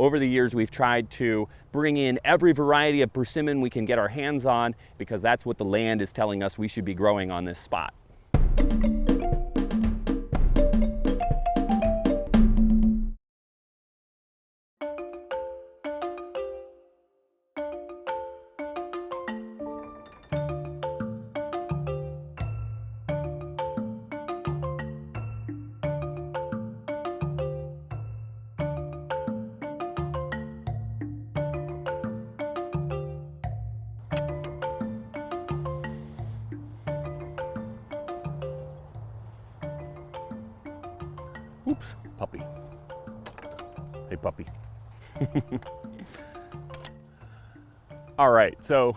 over the years, we've tried to bring in every variety of persimmon we can get our hands on because that's what the land is telling us we should be growing on this spot. So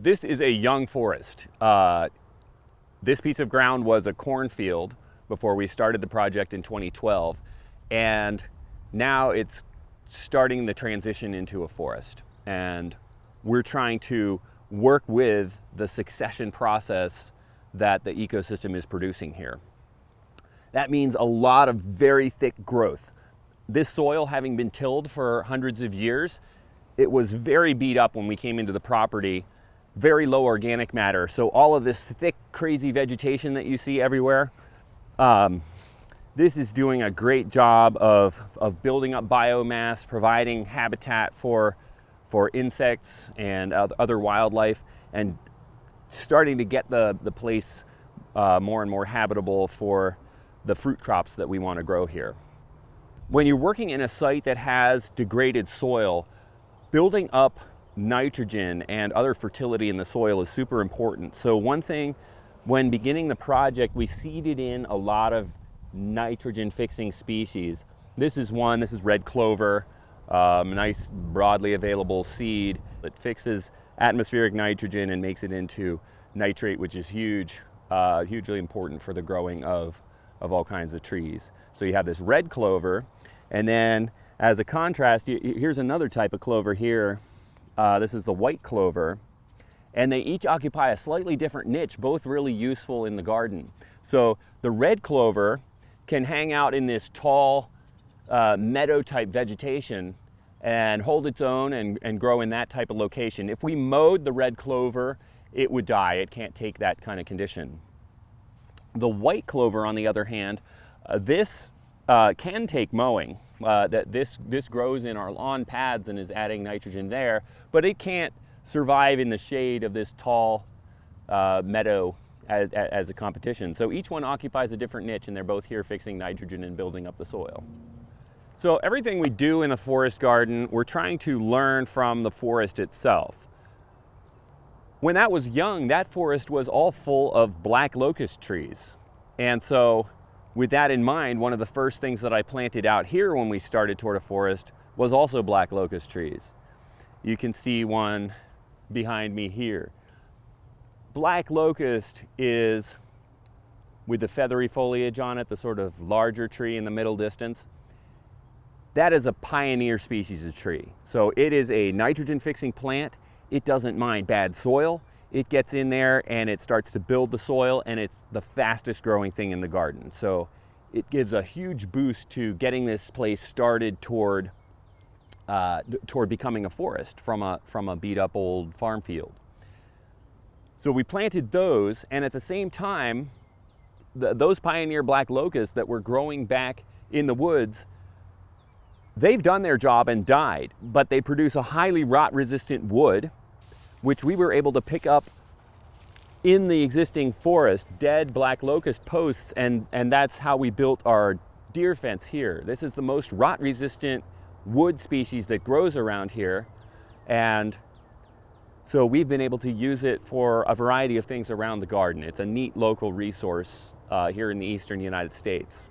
this is a young forest. Uh, this piece of ground was a cornfield before we started the project in 2012, and now it's starting the transition into a forest. And we're trying to work with the succession process that the ecosystem is producing here. That means a lot of very thick growth. This soil having been tilled for hundreds of years, it was very beat up when we came into the property, very low organic matter. So all of this thick, crazy vegetation that you see everywhere, um, this is doing a great job of, of building up biomass, providing habitat for, for insects and other wildlife, and starting to get the, the place uh, more and more habitable for the fruit crops that we want to grow here. When you're working in a site that has degraded soil, building up nitrogen and other fertility in the soil is super important. So one thing, when beginning the project, we seeded in a lot of nitrogen fixing species. This is one, this is red clover, um, nice broadly available seed that fixes atmospheric nitrogen and makes it into nitrate, which is huge, uh, hugely important for the growing of of all kinds of trees. So you have this red clover, and then as a contrast, you, here's another type of clover here. Uh, this is the white clover, and they each occupy a slightly different niche, both really useful in the garden. So the red clover can hang out in this tall uh, meadow type vegetation and hold its own and, and grow in that type of location. If we mowed the red clover, it would die. It can't take that kind of condition. The white clover, on the other hand, uh, this uh, can take mowing. Uh, that this, this grows in our lawn pads and is adding nitrogen there, but it can't survive in the shade of this tall uh, meadow as, as a competition. So each one occupies a different niche and they're both here fixing nitrogen and building up the soil. So everything we do in the forest garden, we're trying to learn from the forest itself. When that was young, that forest was all full of black locust trees. And so with that in mind, one of the first things that I planted out here when we started Torta Forest was also black locust trees. You can see one behind me here. Black locust is, with the feathery foliage on it, the sort of larger tree in the middle distance, that is a pioneer species of tree. So it is a nitrogen fixing plant it doesn't mind bad soil. It gets in there and it starts to build the soil and it's the fastest growing thing in the garden. So it gives a huge boost to getting this place started toward, uh, toward becoming a forest from a, from a beat up old farm field. So we planted those and at the same time, the, those pioneer black locusts that were growing back in the woods They've done their job and died, but they produce a highly rot resistant wood, which we were able to pick up in the existing forest, dead black locust posts, and, and that's how we built our deer fence here. This is the most rot resistant wood species that grows around here. And so we've been able to use it for a variety of things around the garden. It's a neat local resource uh, here in the eastern United States.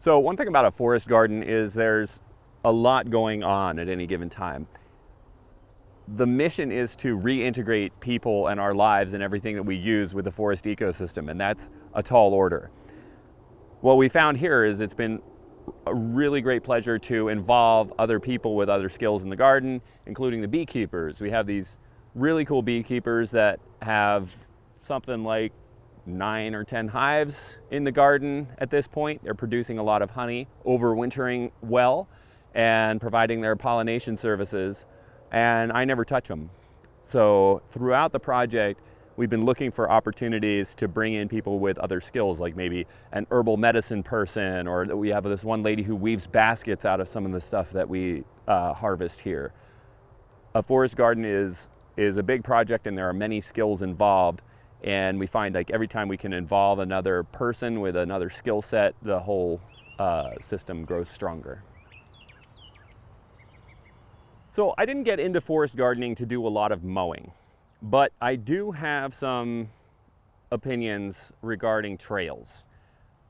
So one thing about a forest garden is there's a lot going on at any given time. The mission is to reintegrate people and our lives and everything that we use with the forest ecosystem, and that's a tall order. What we found here is it's been a really great pleasure to involve other people with other skills in the garden, including the beekeepers. We have these really cool beekeepers that have something like nine or 10 hives in the garden at this point. They're producing a lot of honey, overwintering well, and providing their pollination services. And I never touch them. So throughout the project, we've been looking for opportunities to bring in people with other skills, like maybe an herbal medicine person, or we have this one lady who weaves baskets out of some of the stuff that we uh, harvest here. A forest garden is, is a big project and there are many skills involved. And we find like every time we can involve another person with another skill set, the whole uh, system grows stronger. So I didn't get into forest gardening to do a lot of mowing. But I do have some opinions regarding trails.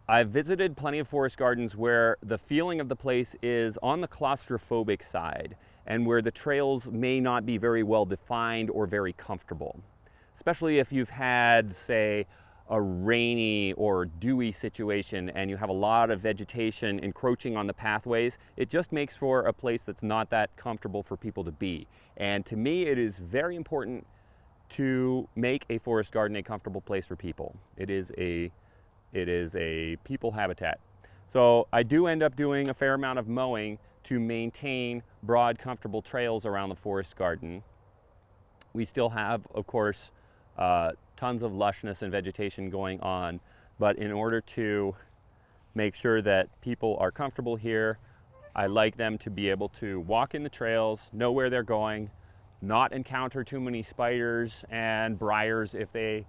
I've visited plenty of forest gardens where the feeling of the place is on the claustrophobic side and where the trails may not be very well defined or very comfortable. Especially if you've had, say, a rainy or dewy situation and you have a lot of vegetation encroaching on the pathways, it just makes for a place that's not that comfortable for people to be. And to me, it is very important to make a forest garden a comfortable place for people. It is a, it is a people habitat. So I do end up doing a fair amount of mowing to maintain broad, comfortable trails around the forest garden. We still have, of course, uh, tons of lushness and vegetation going on, but in order to make sure that people are comfortable here, I like them to be able to walk in the trails, know where they're going, not encounter too many spiders and briars if they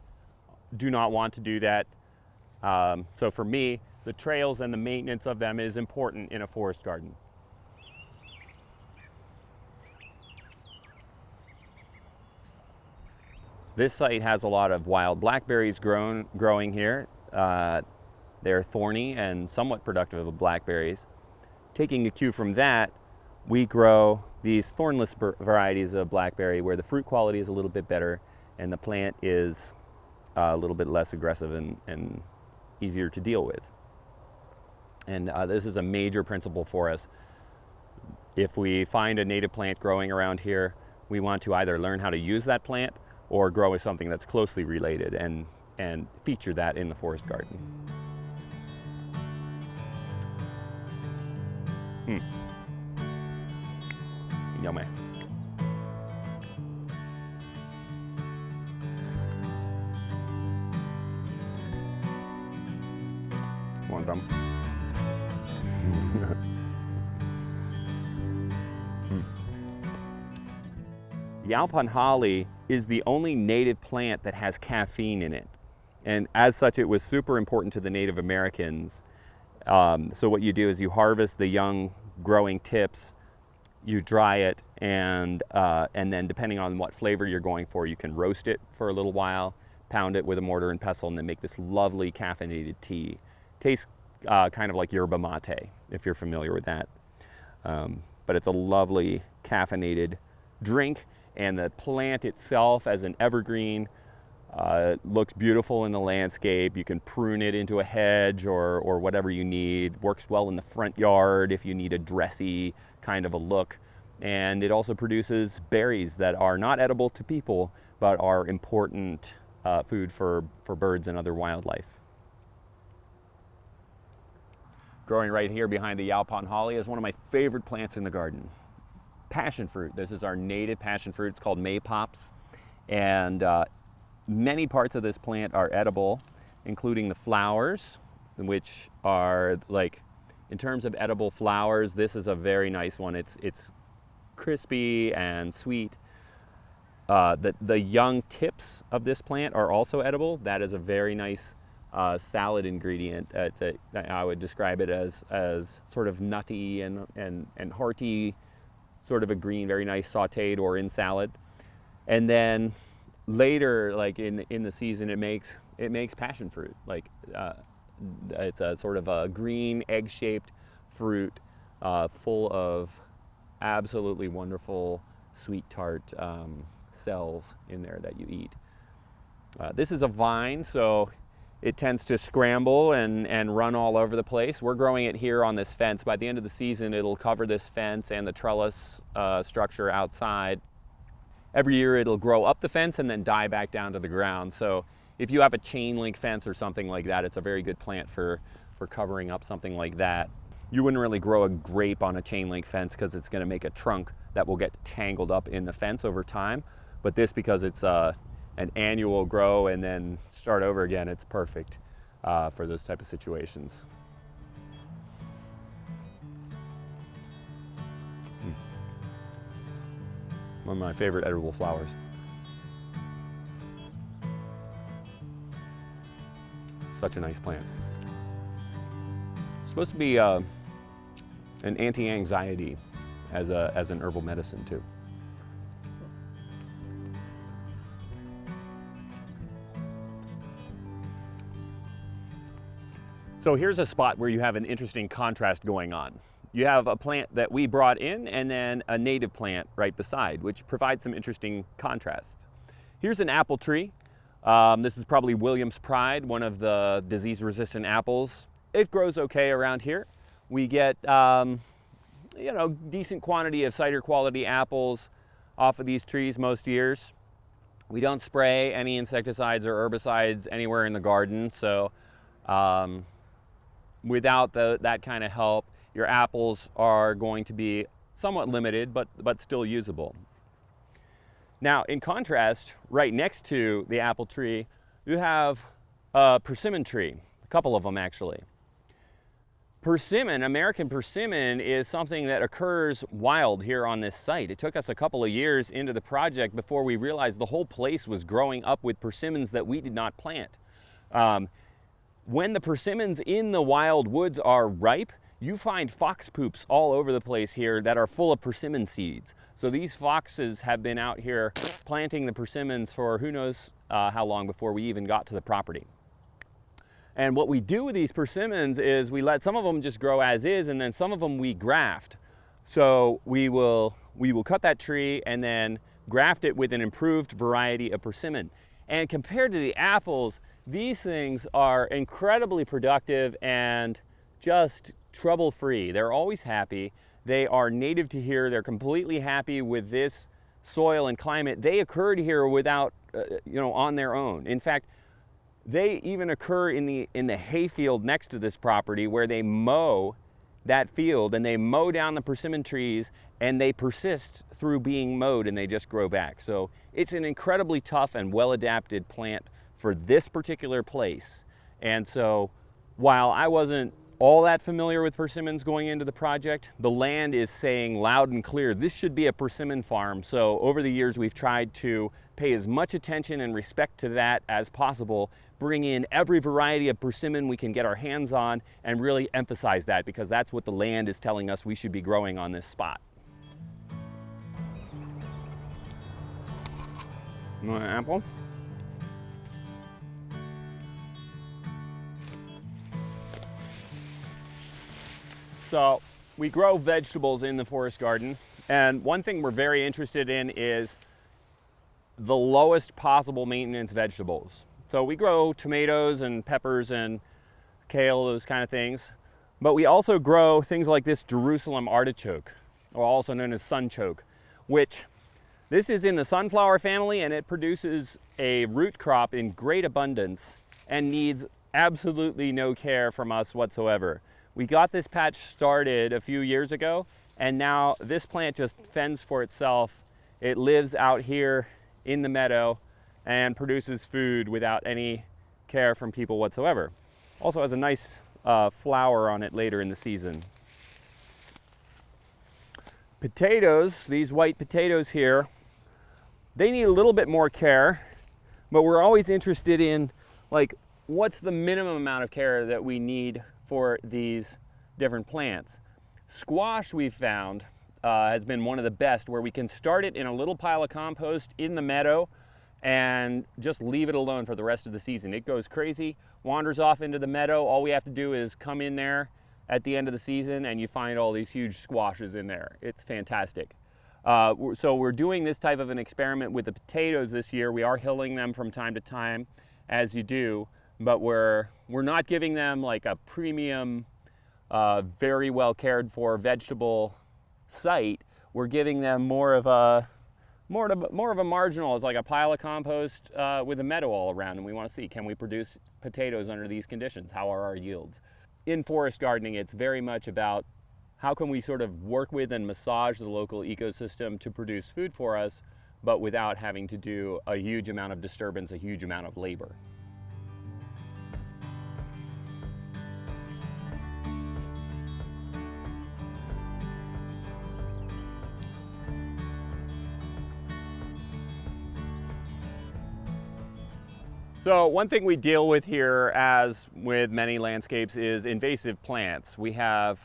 do not want to do that. Um, so for me, the trails and the maintenance of them is important in a forest garden. This site has a lot of wild blackberries grown, growing here. Uh, they're thorny and somewhat productive of blackberries. Taking a cue from that, we grow these thornless varieties of blackberry where the fruit quality is a little bit better and the plant is uh, a little bit less aggressive and, and easier to deal with. And uh, this is a major principle for us. If we find a native plant growing around here, we want to either learn how to use that plant or grow with something that's closely related and, and feature that in the forest garden. Hmm. Yummy. Want some? Yaupon holly is the only native plant that has caffeine in it. And as such, it was super important to the Native Americans. Um, so what you do is you harvest the young growing tips you dry it and, uh, and then depending on what flavor you're going for, you can roast it for a little while, pound it with a mortar and pestle and then make this lovely caffeinated tea. Tastes uh, kind of like yerba mate, if you're familiar with that. Um, but it's a lovely caffeinated drink and the plant itself as an evergreen uh, looks beautiful in the landscape. You can prune it into a hedge or, or whatever you need. Works well in the front yard if you need a dressy kind of a look. And it also produces berries that are not edible to people, but are important uh, food for, for birds and other wildlife. Growing right here behind the Yaupon holly is one of my favorite plants in the garden. Passion fruit. This is our native passion fruit. It's called maypops. And uh, many parts of this plant are edible, including the flowers, which are like in terms of edible flowers, this is a very nice one. It's, it's crispy and sweet. Uh, the, the young tips of this plant are also edible. That is a very nice uh, salad ingredient. Uh, a, I would describe it as, as sort of nutty and, and, and hearty, sort of a green, very nice sauteed or in salad. And then later, like in, in the season, it makes, it makes passion fruit. Like uh, it's a sort of a green egg-shaped fruit uh, full of absolutely wonderful sweet tart um, cells in there that you eat. Uh, this is a vine, so it tends to scramble and, and run all over the place. We're growing it here on this fence. By the end of the season, it'll cover this fence and the trellis uh, structure outside. Every year, it'll grow up the fence and then die back down to the ground. So if you have a chain link fence or something like that, it's a very good plant for, for covering up something like that. You wouldn't really grow a grape on a chain link fence because it's gonna make a trunk that will get tangled up in the fence over time. But this, because it's uh, an annual grow and then start over again, it's perfect uh, for those type of situations. Hmm. One of my favorite edible flowers. Such a nice plant. It's supposed to be uh, an anti-anxiety as, a, as an herbal medicine too. So here's a spot where you have an interesting contrast going on. You have a plant that we brought in and then a native plant right beside, which provides some interesting contrasts. Here's an apple tree. Um, this is probably Williams Pride, one of the disease-resistant apples. It grows okay around here. We get, um, you know, decent quantity of cider quality apples off of these trees most years. We don't spray any insecticides or herbicides anywhere in the garden, so um, without the, that kind of help, your apples are going to be somewhat limited, but, but still usable. Now, in contrast, right next to the apple tree, you have a persimmon tree, a couple of them actually. Persimmon, American persimmon, is something that occurs wild here on this site. It took us a couple of years into the project before we realized the whole place was growing up with persimmons that we did not plant. Um, when the persimmons in the wild woods are ripe, you find fox poops all over the place here that are full of persimmon seeds. So these foxes have been out here planting the persimmons for who knows uh, how long before we even got to the property. And what we do with these persimmons is we let some of them just grow as is and then some of them we graft. So we will, we will cut that tree and then graft it with an improved variety of persimmon. And compared to the apples, these things are incredibly productive and just trouble-free. They're always happy. They are native to here. They're completely happy with this soil and climate. They occurred here without, uh, you know, on their own. In fact, they even occur in the, in the hayfield next to this property where they mow that field and they mow down the persimmon trees and they persist through being mowed and they just grow back. So it's an incredibly tough and well-adapted plant for this particular place. And so while I wasn't all that familiar with persimmons going into the project, the land is saying loud and clear, this should be a persimmon farm. So over the years, we've tried to pay as much attention and respect to that as possible, bring in every variety of persimmon we can get our hands on and really emphasize that because that's what the land is telling us we should be growing on this spot. Want an apple? So we grow vegetables in the forest garden. And one thing we're very interested in is the lowest possible maintenance vegetables. So we grow tomatoes and peppers and kale, those kind of things. But we also grow things like this Jerusalem artichoke, or also known as sunchoke, which this is in the sunflower family and it produces a root crop in great abundance and needs absolutely no care from us whatsoever. We got this patch started a few years ago, and now this plant just fends for itself. It lives out here in the meadow and produces food without any care from people whatsoever. Also has a nice uh, flower on it later in the season. Potatoes, these white potatoes here, they need a little bit more care, but we're always interested in like, what's the minimum amount of care that we need for these different plants. Squash we've found uh, has been one of the best where we can start it in a little pile of compost in the meadow and just leave it alone for the rest of the season. It goes crazy, wanders off into the meadow. All we have to do is come in there at the end of the season and you find all these huge squashes in there. It's fantastic. Uh, so we're doing this type of an experiment with the potatoes this year. We are hilling them from time to time as you do, but we're, we're not giving them like a premium, uh, very well cared for vegetable site. We're giving them more of a, more, to, more of a marginal, it's like a pile of compost uh, with a meadow all around, and we want to see, can we produce potatoes under these conditions? How are our yields? In forest gardening, it's very much about how can we sort of work with and massage the local ecosystem to produce food for us, but without having to do a huge amount of disturbance, a huge amount of labor. So one thing we deal with here, as with many landscapes, is invasive plants. We have,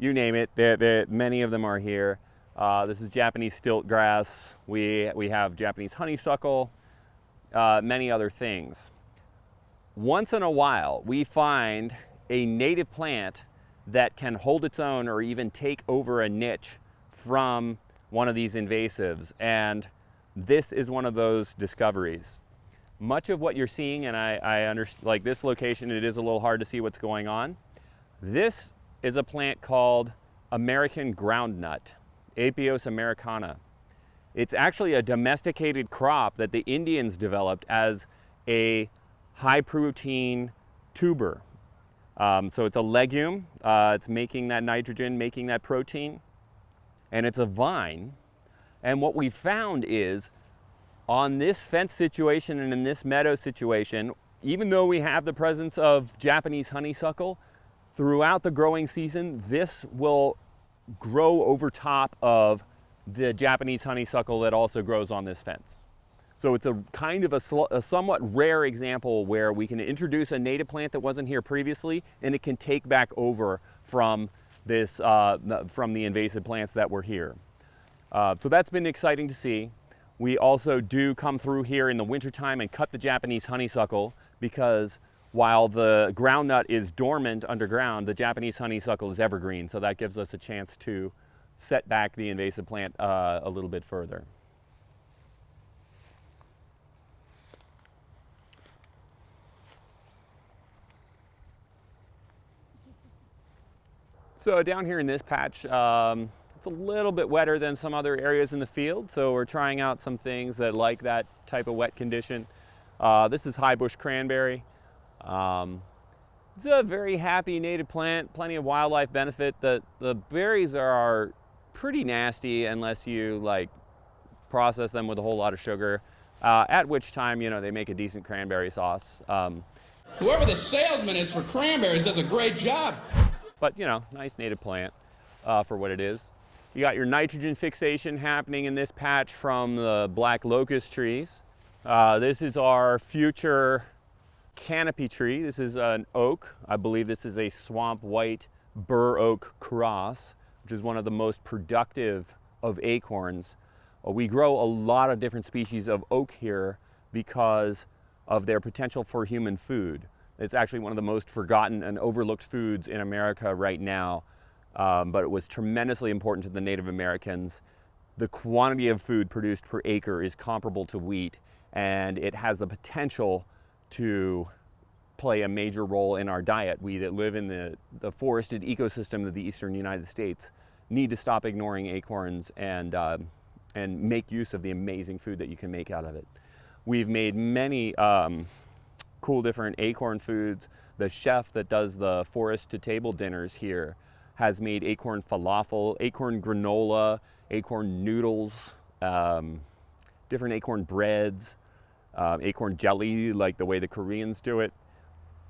you name it, they're, they're, many of them are here. Uh, this is Japanese stilt grass. We, we have Japanese honeysuckle, uh, many other things. Once in a while, we find a native plant that can hold its own or even take over a niche from one of these invasives. And this is one of those discoveries much of what you're seeing, and I, I understand, like this location, it is a little hard to see what's going on. This is a plant called American groundnut, Apios americana. It's actually a domesticated crop that the Indians developed as a high protein tuber. Um, so it's a legume, uh, it's making that nitrogen, making that protein, and it's a vine. And what we found is on this fence situation and in this meadow situation, even though we have the presence of Japanese honeysuckle, throughout the growing season, this will grow over top of the Japanese honeysuckle that also grows on this fence. So it's a kind of a, a, somewhat rare example where we can introduce a native plant that wasn't here previously and it can take back over from this, uh, from the invasive plants that were here. Uh, so that's been exciting to see. We also do come through here in the wintertime and cut the Japanese honeysuckle because while the groundnut is dormant underground, the Japanese honeysuckle is evergreen. So that gives us a chance to set back the invasive plant uh, a little bit further. So down here in this patch, um, a little bit wetter than some other areas in the field, so we're trying out some things that like that type of wet condition. Uh, this is high bush cranberry. Um, it's a very happy native plant, plenty of wildlife benefit. The, the berries are pretty nasty unless you like process them with a whole lot of sugar, uh, at which time, you know, they make a decent cranberry sauce. Um, Whoever the salesman is for cranberries does a great job. But, you know, nice native plant uh, for what it is. You got your nitrogen fixation happening in this patch from the black locust trees. Uh, this is our future canopy tree. This is an oak. I believe this is a swamp white bur oak cross, which is one of the most productive of acorns. Uh, we grow a lot of different species of oak here because of their potential for human food. It's actually one of the most forgotten and overlooked foods in America right now um, but it was tremendously important to the Native Americans. The quantity of food produced per acre is comparable to wheat, and it has the potential to play a major role in our diet. We that live in the, the forested ecosystem of the eastern United States need to stop ignoring acorns and, uh, and make use of the amazing food that you can make out of it. We've made many um, cool different acorn foods. The chef that does the forest to table dinners here has made acorn falafel, acorn granola, acorn noodles, um, different acorn breads, uh, acorn jelly, like the way the Koreans do it.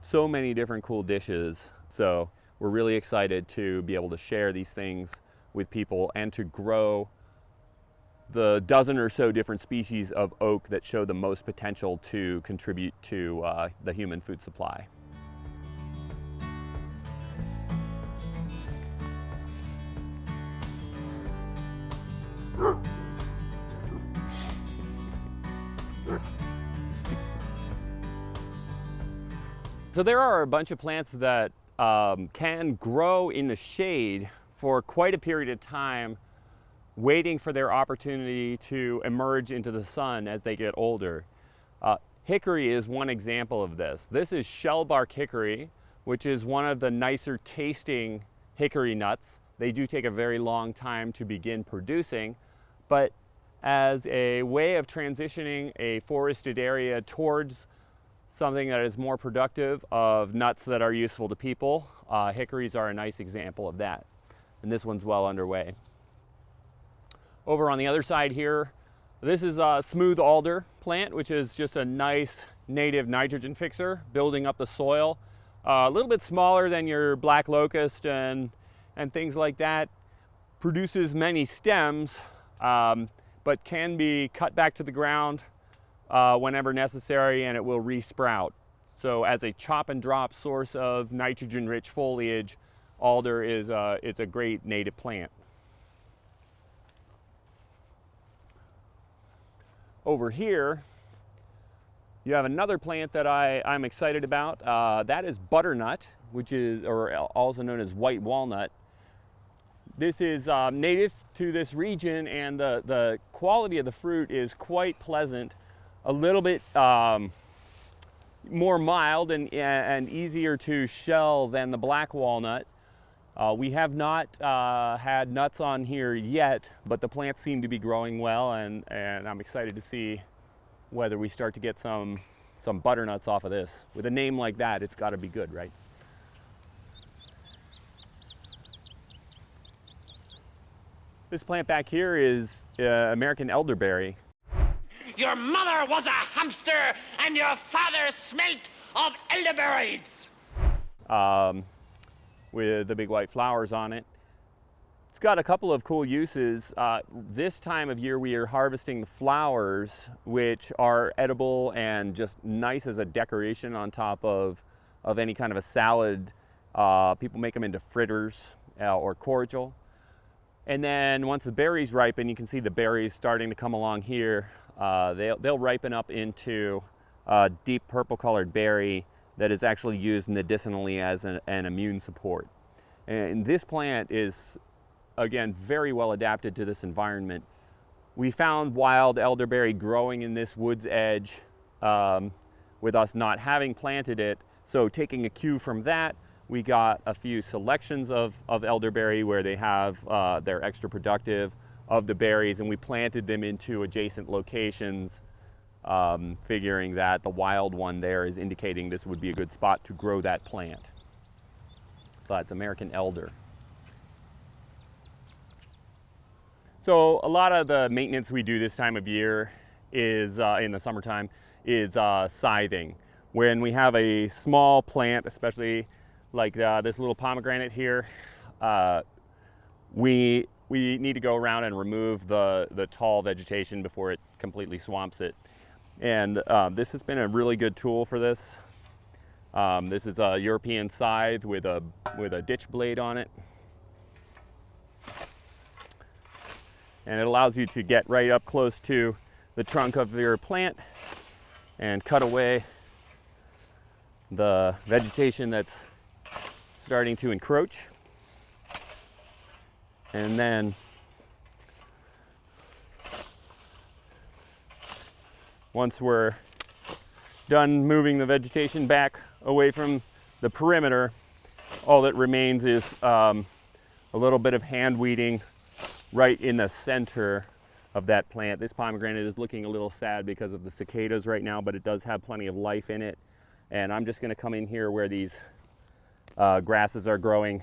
So many different cool dishes. So we're really excited to be able to share these things with people and to grow the dozen or so different species of oak that show the most potential to contribute to uh, the human food supply. So there are a bunch of plants that um, can grow in the shade for quite a period of time, waiting for their opportunity to emerge into the sun as they get older. Uh, hickory is one example of this. This is shellbark hickory, which is one of the nicer tasting hickory nuts. They do take a very long time to begin producing, but as a way of transitioning a forested area towards something that is more productive of nuts that are useful to people. Uh, hickories are a nice example of that. And this one's well underway. Over on the other side here, this is a smooth alder plant, which is just a nice native nitrogen fixer, building up the soil. Uh, a little bit smaller than your black locust and, and things like that. Produces many stems, um, but can be cut back to the ground uh, whenever necessary and it will resprout. So as a chop and drop source of nitrogen rich foliage, alder is a, it's a great native plant. Over here, you have another plant that I, I'm excited about. Uh, that is butternut, which is, or also known as white walnut. This is um, native to this region and the, the quality of the fruit is quite pleasant a little bit um, more mild and, and easier to shell than the black walnut. Uh, we have not uh, had nuts on here yet, but the plants seem to be growing well and, and I'm excited to see whether we start to get some, some butternuts off of this. With a name like that, it's gotta be good, right? This plant back here is uh, American elderberry. Your mother was a hamster, and your father smelt of elderberries. Um, with the big white flowers on it. It's got a couple of cool uses. Uh, this time of year we are harvesting the flowers, which are edible and just nice as a decoration on top of, of any kind of a salad. Uh, people make them into fritters uh, or cordial. And then once the berries ripen, you can see the berries starting to come along here. Uh, they'll, they'll ripen up into a deep purple colored berry that is actually used medicinally as an, an immune support. And this plant is, again, very well adapted to this environment. We found wild elderberry growing in this wood's edge um, with us not having planted it. So taking a cue from that, we got a few selections of, of elderberry where they have, uh, they're extra productive of the berries and we planted them into adjacent locations um, figuring that the wild one there is indicating this would be a good spot to grow that plant. So that's American elder. So a lot of the maintenance we do this time of year is uh, in the summertime is uh, scything. When we have a small plant, especially like uh, this little pomegranate here, uh, we we need to go around and remove the, the tall vegetation before it completely swamps it. And um, this has been a really good tool for this. Um, this is a European scythe with a, with a ditch blade on it. And it allows you to get right up close to the trunk of your plant and cut away the vegetation that's starting to encroach. And then once we're done moving the vegetation back away from the perimeter, all that remains is um, a little bit of hand weeding right in the center of that plant. This pomegranate is looking a little sad because of the cicadas right now, but it does have plenty of life in it. And I'm just gonna come in here where these uh, grasses are growing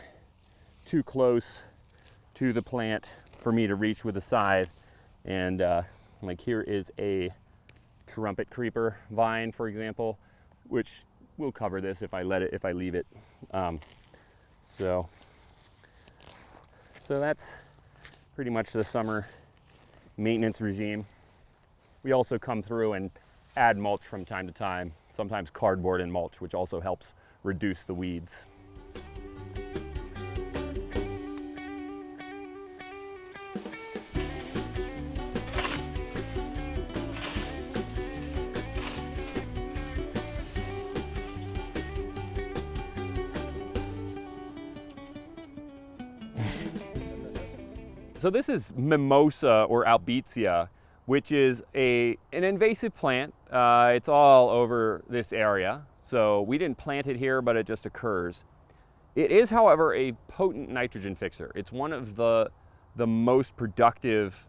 too close to the plant for me to reach with a scythe. And uh, like here is a trumpet creeper vine, for example, which will cover this if I let it, if I leave it. Um, so, so that's pretty much the summer maintenance regime. We also come through and add mulch from time to time, sometimes cardboard and mulch, which also helps reduce the weeds. So this is mimosa or albizia, which is a, an invasive plant. Uh, it's all over this area. So we didn't plant it here, but it just occurs. It is, however, a potent nitrogen fixer. It's one of the, the most productive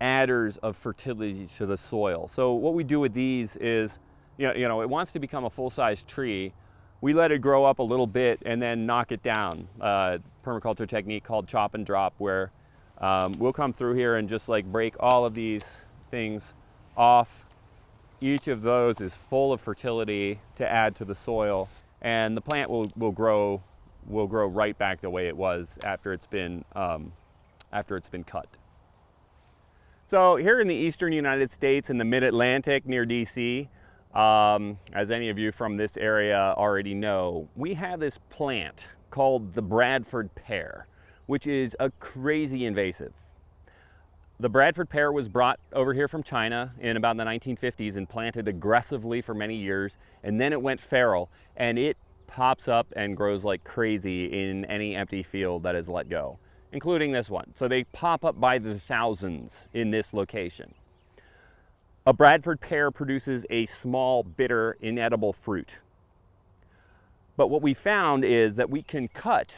adders of fertility to the soil. So what we do with these is, you know, you know it wants to become a full-size tree. We let it grow up a little bit and then knock it down. Uh, permaculture technique called chop and drop where um, we'll come through here and just like break all of these things off. Each of those is full of fertility to add to the soil and the plant will, will grow will grow right back the way it was after it's been um, after it's been cut. So here in the eastern United States in the mid-Atlantic near DC, um, as any of you from this area already know, we have this plant called the Bradford pear, which is a crazy invasive. The Bradford pear was brought over here from China in about the 1950s and planted aggressively for many years, and then it went feral, and it pops up and grows like crazy in any empty field that is let go, including this one. So they pop up by the thousands in this location. A Bradford pear produces a small, bitter, inedible fruit. But what we found is that we can cut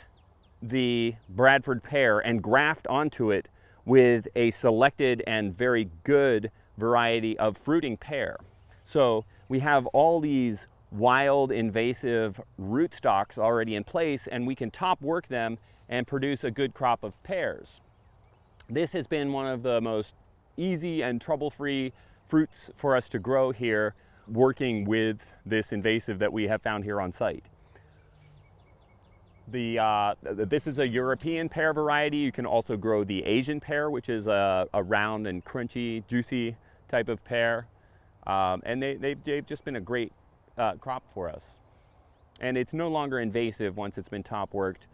the Bradford pear and graft onto it with a selected and very good variety of fruiting pear. So we have all these wild invasive rootstocks already in place and we can top work them and produce a good crop of pears. This has been one of the most easy and trouble-free fruits for us to grow here working with this invasive that we have found here on site. The, uh, this is a European pear variety. You can also grow the Asian pear, which is a, a round and crunchy, juicy type of pear. Um, and they, they've, they've just been a great uh, crop for us. And it's no longer invasive once it's been top worked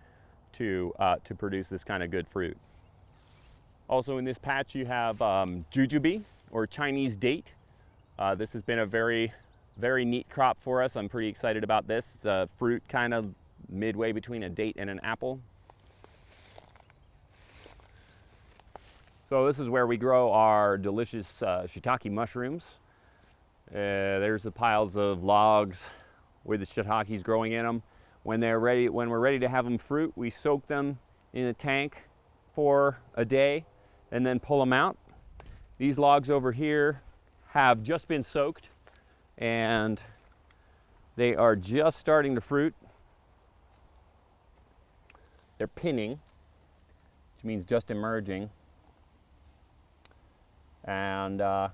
to, uh, to produce this kind of good fruit. Also in this patch you have um, jujube or Chinese date. Uh, this has been a very, very neat crop for us. I'm pretty excited about this. It's a fruit kind of midway between a date and an apple. So this is where we grow our delicious uh, shiitake mushrooms. Uh, there's the piles of logs with the shiitakes growing in them. When they're ready, when we're ready to have them fruit, we soak them in a tank for a day and then pull them out. These logs over here have just been soaked and they are just starting to fruit. They're pinning, which means just emerging. And uh,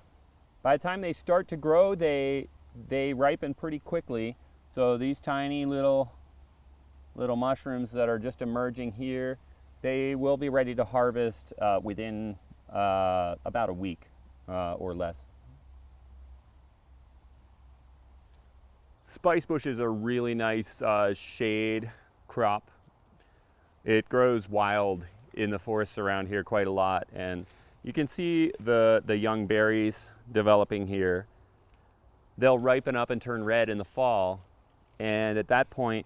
by the time they start to grow, they, they ripen pretty quickly. So these tiny little, little mushrooms that are just emerging here, they will be ready to harvest uh, within uh, about a week uh, or less. Spice bush is a really nice uh, shade crop. It grows wild in the forests around here quite a lot and you can see the, the young berries developing here. They'll ripen up and turn red in the fall. And at that point,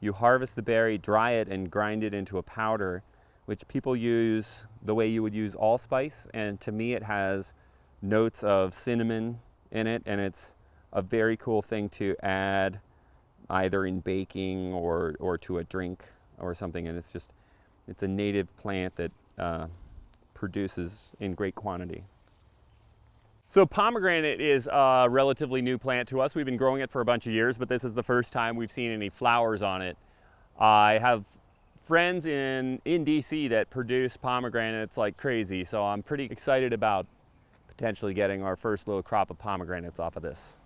you harvest the berry, dry it, and grind it into a powder, which people use the way you would use allspice. And to me, it has notes of cinnamon in it, and it's a very cool thing to add either in baking or, or to a drink or something. And it's just, it's a native plant that uh, produces in great quantity. So pomegranate is a relatively new plant to us. We've been growing it for a bunch of years, but this is the first time we've seen any flowers on it. I have friends in, in DC that produce pomegranates like crazy, so I'm pretty excited about potentially getting our first little crop of pomegranates off of this.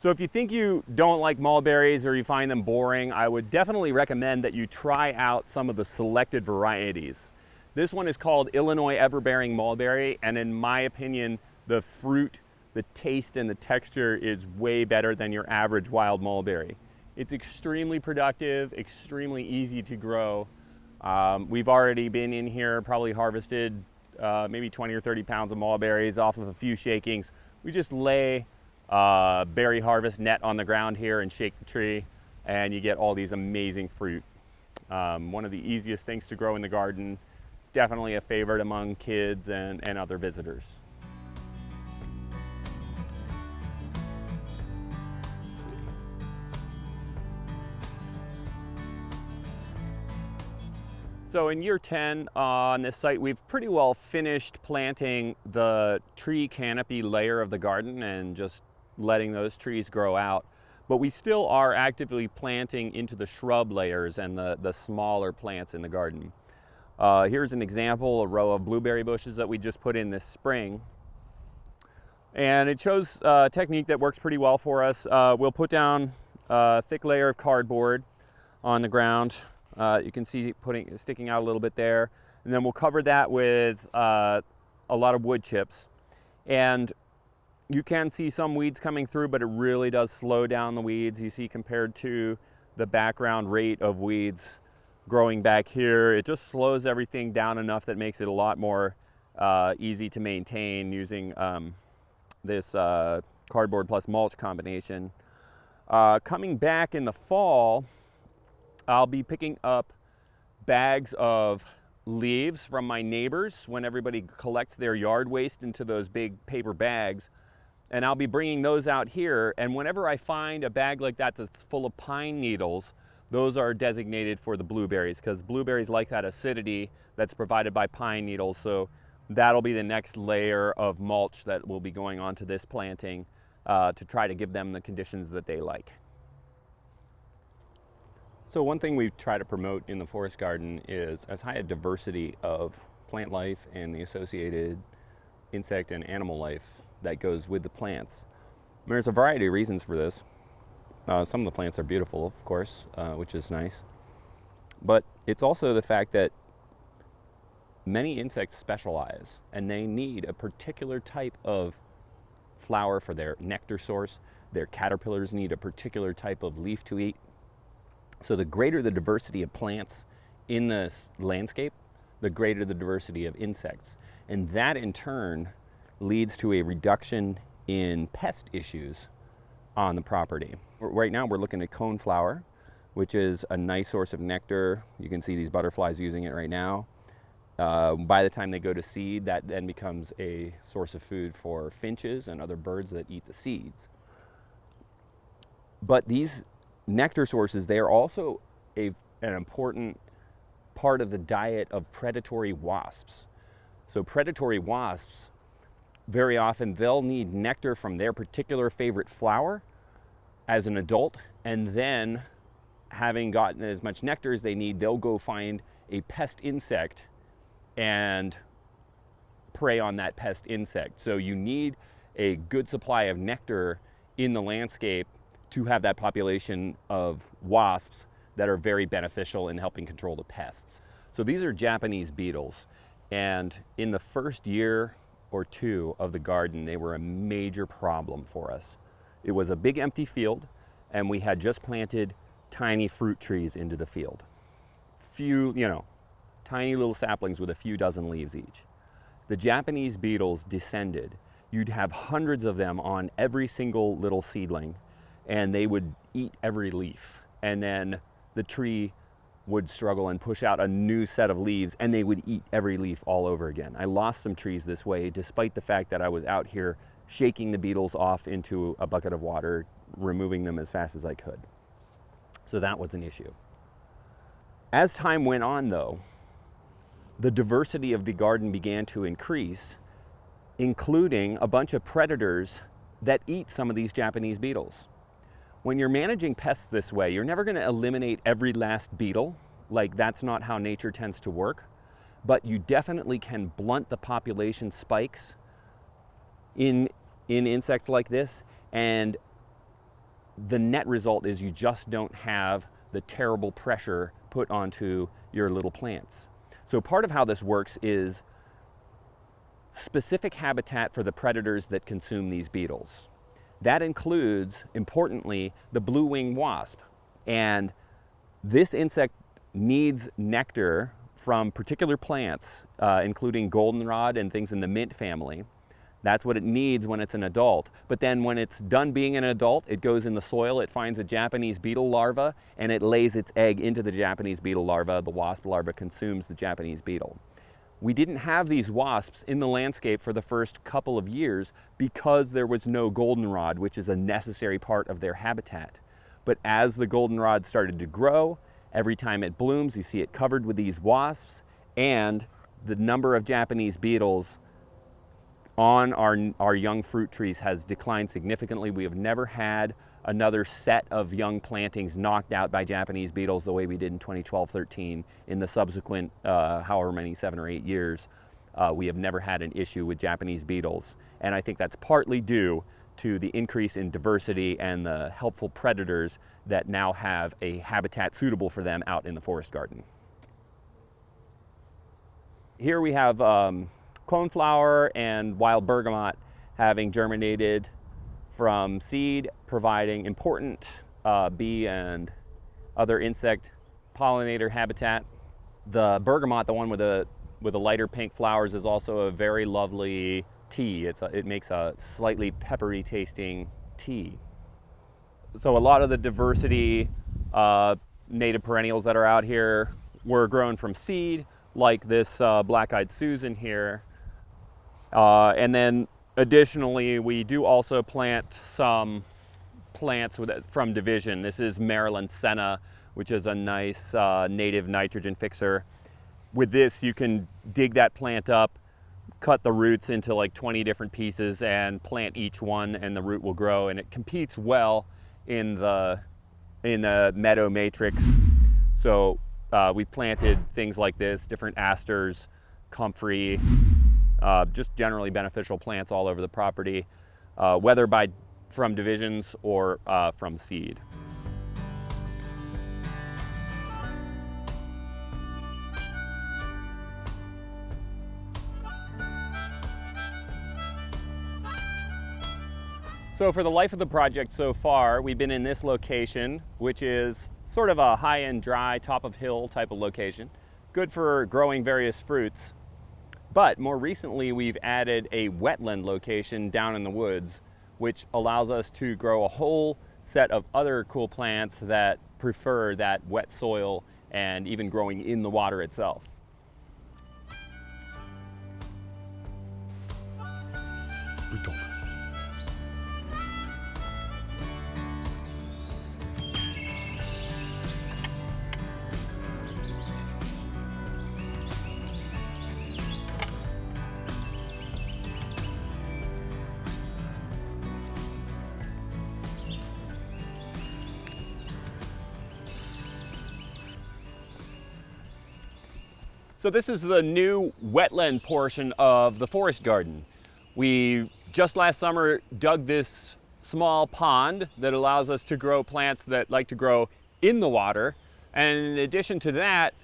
So if you think you don't like mulberries or you find them boring, I would definitely recommend that you try out some of the selected varieties. This one is called Illinois Everbearing Mulberry, and in my opinion, the fruit, the taste, and the texture is way better than your average wild mulberry. It's extremely productive, extremely easy to grow. Um, we've already been in here, probably harvested uh, maybe 20 or 30 pounds of mulberries off of a few shakings. We just lay a berry harvest net on the ground here and shake the tree, and you get all these amazing fruit. Um, one of the easiest things to grow in the garden definitely a favorite among kids and, and other visitors. So in year 10 uh, on this site, we've pretty well finished planting the tree canopy layer of the garden and just letting those trees grow out. But we still are actively planting into the shrub layers and the, the smaller plants in the garden. Uh, here's an example, a row of blueberry bushes that we just put in this spring. And it shows a technique that works pretty well for us. Uh, we'll put down a thick layer of cardboard on the ground. Uh, you can see putting sticking out a little bit there. And then we'll cover that with uh, a lot of wood chips. And you can see some weeds coming through, but it really does slow down the weeds. You see compared to the background rate of weeds growing back here, it just slows everything down enough that makes it a lot more uh, easy to maintain using um, this uh, cardboard plus mulch combination. Uh, coming back in the fall, I'll be picking up bags of leaves from my neighbors when everybody collects their yard waste into those big paper bags and I'll be bringing those out here. And whenever I find a bag like that that's full of pine needles, those are designated for the blueberries because blueberries like that acidity that's provided by pine needles. So that'll be the next layer of mulch that will be going onto this planting uh, to try to give them the conditions that they like. So one thing we try to promote in the forest garden is as high a diversity of plant life and the associated insect and animal life that goes with the plants. There's a variety of reasons for this. Uh, some of the plants are beautiful, of course, uh, which is nice. But it's also the fact that many insects specialize and they need a particular type of flower for their nectar source. Their caterpillars need a particular type of leaf to eat. So the greater the diversity of plants in this landscape, the greater the diversity of insects. And that in turn leads to a reduction in pest issues on the property. Right now we're looking at coneflower, which is a nice source of nectar. You can see these butterflies using it right now. Uh, by the time they go to seed, that then becomes a source of food for finches and other birds that eat the seeds. But these nectar sources, they are also a, an important part of the diet of predatory wasps. So predatory wasps very often they'll need nectar from their particular favorite flower as an adult and then having gotten as much nectar as they need they'll go find a pest insect and prey on that pest insect. So you need a good supply of nectar in the landscape to have that population of wasps that are very beneficial in helping control the pests. So these are Japanese beetles and in the first year or two of the garden, they were a major problem for us. It was a big empty field and we had just planted tiny fruit trees into the field. Few, you know, tiny little saplings with a few dozen leaves each. The Japanese beetles descended. You'd have hundreds of them on every single little seedling and they would eat every leaf. And then the tree would struggle and push out a new set of leaves and they would eat every leaf all over again. I lost some trees this way despite the fact that I was out here shaking the beetles off into a bucket of water, removing them as fast as I could. So that was an issue. As time went on though, the diversity of the garden began to increase, including a bunch of predators that eat some of these Japanese beetles. When you're managing pests this way, you're never gonna eliminate every last beetle. Like that's not how nature tends to work. But you definitely can blunt the population spikes in, in insects like this. And the net result is you just don't have the terrible pressure put onto your little plants. So part of how this works is specific habitat for the predators that consume these beetles. That includes, importantly, the blue wing wasp. And this insect needs nectar from particular plants, uh, including goldenrod and things in the mint family. That's what it needs when it's an adult. But then when it's done being an adult, it goes in the soil, it finds a Japanese beetle larva, and it lays its egg into the Japanese beetle larva. The wasp larva consumes the Japanese beetle. We didn't have these wasps in the landscape for the first couple of years because there was no goldenrod, which is a necessary part of their habitat. But as the goldenrod started to grow Every time it blooms, you see it covered with these wasps and the number of Japanese beetles on our, our young fruit trees has declined significantly. We have never had another set of young plantings knocked out by Japanese beetles the way we did in 2012-13 in the subsequent uh, however many, seven or eight years. Uh, we have never had an issue with Japanese beetles. And I think that's partly due to the increase in diversity and the helpful predators that now have a habitat suitable for them out in the forest garden. Here we have um, coneflower and wild bergamot having germinated from seed, providing important uh, bee and other insect pollinator habitat. The bergamot, the one with the with the lighter pink flowers, is also a very lovely tea. It's a, it makes a slightly peppery tasting tea. So a lot of the diversity uh, native perennials that are out here were grown from seed, like this uh, black-eyed Susan here. Uh, and then additionally, we do also plant some plants with, from division. This is Maryland Senna, which is a nice uh, native nitrogen fixer. With this, you can dig that plant up, cut the roots into like 20 different pieces and plant each one and the root will grow and it competes well in the in the meadow matrix. So uh, we planted things like this, different asters, comfrey, uh, just generally beneficial plants all over the property, uh, whether by from divisions or uh, from seed. So for the life of the project so far, we've been in this location, which is sort of a high-end dry, top of hill type of location. Good for growing various fruits. But more recently, we've added a wetland location down in the woods, which allows us to grow a whole set of other cool plants that prefer that wet soil and even growing in the water itself. So this is the new wetland portion of the forest garden. We just last summer dug this small pond that allows us to grow plants that like to grow in the water. And in addition to that,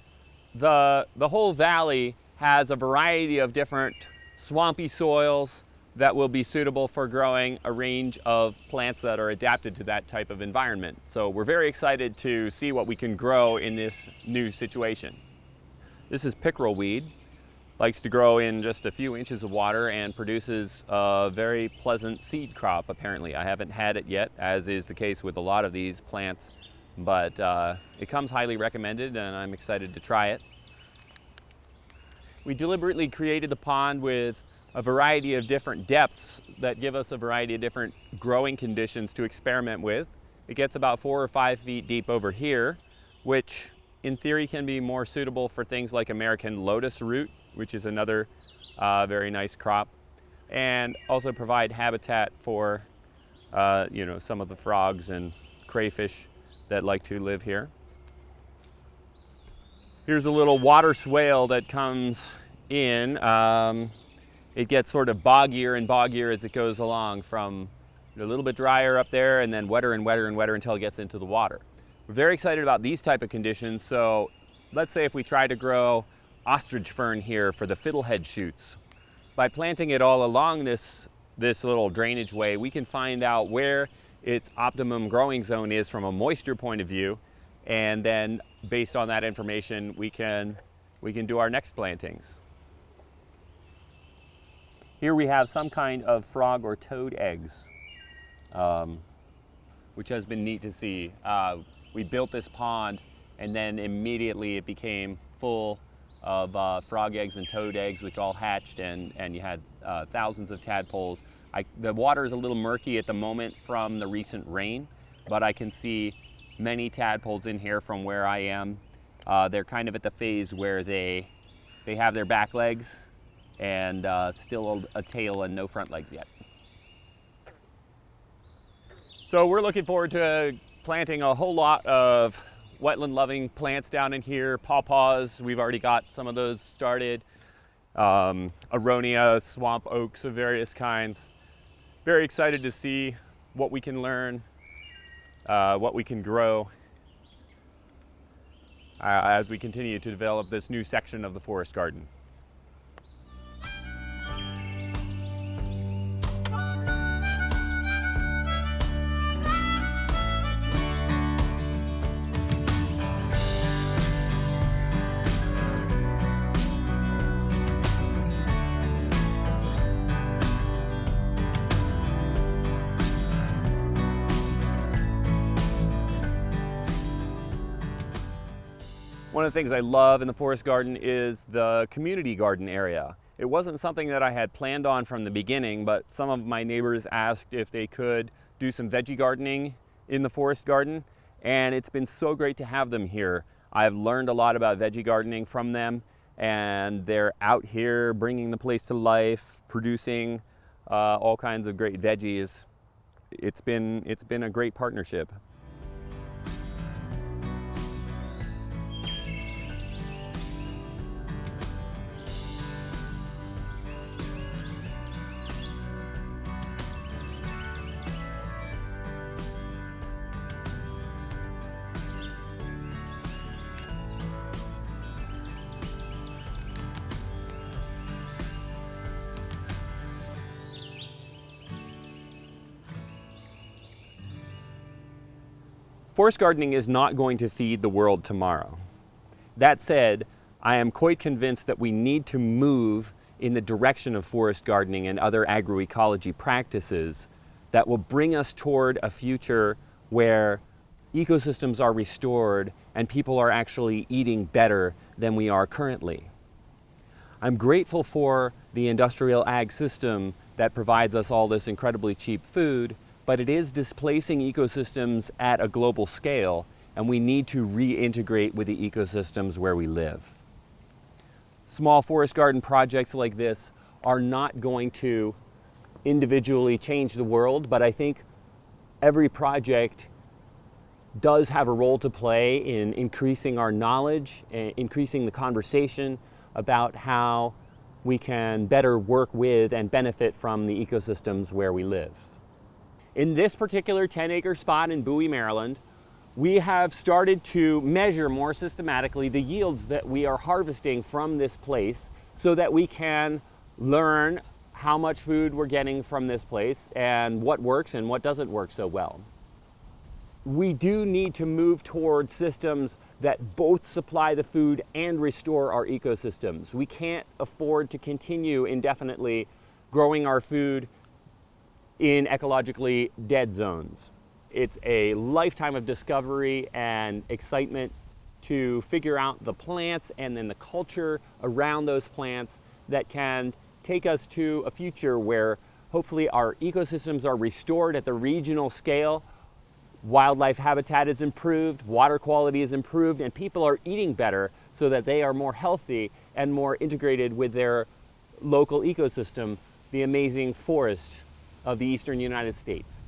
the, the whole valley has a variety of different swampy soils that will be suitable for growing a range of plants that are adapted to that type of environment. So we're very excited to see what we can grow in this new situation. This is pickerel weed. Likes to grow in just a few inches of water and produces a very pleasant seed crop, apparently. I haven't had it yet, as is the case with a lot of these plants, but uh, it comes highly recommended and I'm excited to try it. We deliberately created the pond with a variety of different depths that give us a variety of different growing conditions to experiment with. It gets about four or five feet deep over here, which in theory can be more suitable for things like American lotus root, which is another uh, very nice crop, and also provide habitat for uh, you know, some of the frogs and crayfish that like to live here. Here's a little water swale that comes in. Um, it gets sort of boggier and boggier as it goes along from a little bit drier up there and then wetter and wetter and wetter until it gets into the water. We're very excited about these type of conditions. So let's say if we try to grow ostrich fern here for the fiddlehead shoots. By planting it all along this, this little drainage way, we can find out where its optimum growing zone is from a moisture point of view. And then based on that information, we can, we can do our next plantings. Here we have some kind of frog or toad eggs, um, which has been neat to see. Uh, we built this pond and then immediately it became full of uh, frog eggs and toad eggs, which all hatched and, and you had uh, thousands of tadpoles. I, the water is a little murky at the moment from the recent rain, but I can see many tadpoles in here from where I am. Uh, they're kind of at the phase where they, they have their back legs and uh, still a, a tail and no front legs yet. So we're looking forward to planting a whole lot of wetland loving plants down in here, pawpaws, we've already got some of those started, um, aronia, swamp oaks of various kinds. Very excited to see what we can learn, uh, what we can grow uh, as we continue to develop this new section of the forest garden. Things I love in the forest garden is the community garden area. It wasn't something that I had planned on from the beginning, but some of my neighbors asked if they could do some veggie gardening in the forest garden, and it's been so great to have them here. I've learned a lot about veggie gardening from them, and they're out here bringing the place to life, producing uh, all kinds of great veggies. It's been, it's been a great partnership. Forest gardening is not going to feed the world tomorrow. That said, I am quite convinced that we need to move in the direction of forest gardening and other agroecology practices that will bring us toward a future where ecosystems are restored and people are actually eating better than we are currently. I'm grateful for the industrial ag system that provides us all this incredibly cheap food, but it is displacing ecosystems at a global scale and we need to reintegrate with the ecosystems where we live. Small forest garden projects like this are not going to individually change the world, but I think every project does have a role to play in increasing our knowledge, and increasing the conversation about how we can better work with and benefit from the ecosystems where we live. In this particular 10 acre spot in Bowie, Maryland, we have started to measure more systematically the yields that we are harvesting from this place so that we can learn how much food we're getting from this place and what works and what doesn't work so well. We do need to move toward systems that both supply the food and restore our ecosystems. We can't afford to continue indefinitely growing our food in ecologically dead zones. It's a lifetime of discovery and excitement to figure out the plants and then the culture around those plants that can take us to a future where hopefully our ecosystems are restored at the regional scale, wildlife habitat is improved, water quality is improved, and people are eating better so that they are more healthy and more integrated with their local ecosystem, the amazing forest of the eastern United States.